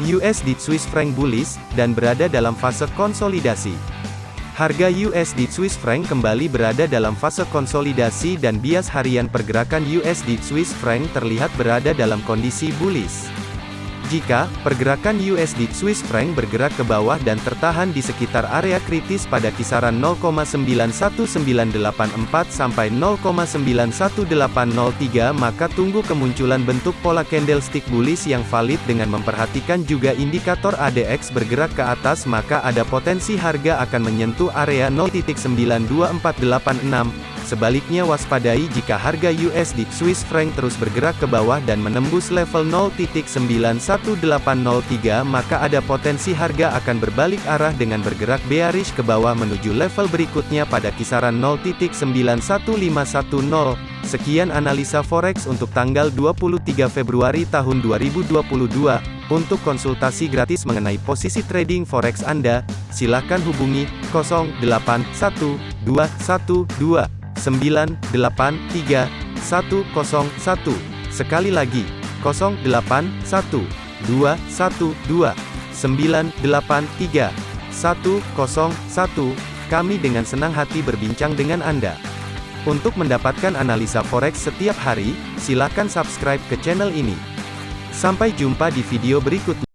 USD Swiss franc bullish, dan berada dalam fase konsolidasi. Harga USD Swiss franc kembali berada dalam fase konsolidasi dan bias harian pergerakan USD Swiss franc terlihat berada dalam kondisi bullish. Jika pergerakan USD Swiss franc bergerak ke bawah dan tertahan di sekitar area kritis pada kisaran 0,91984 sampai 0,91803 maka tunggu kemunculan bentuk pola candlestick bullish yang valid dengan memperhatikan juga indikator ADX bergerak ke atas maka ada potensi harga akan menyentuh area 0.92486 Sebaliknya waspadai jika harga USD Swiss franc terus bergerak ke bawah dan menembus level 0.91803 maka ada potensi harga akan berbalik arah dengan bergerak bearish ke bawah menuju level berikutnya pada kisaran 0.91510. Sekian analisa forex untuk tanggal 23 Februari tahun 2022. Untuk konsultasi gratis mengenai posisi trading forex Anda, silakan hubungi 081212 983 101. Sekali lagi, 081 212 983 101. Kami dengan senang hati berbincang dengan Anda. Untuk mendapatkan analisa forex setiap hari, silakan subscribe ke channel ini. Sampai jumpa di video berikutnya.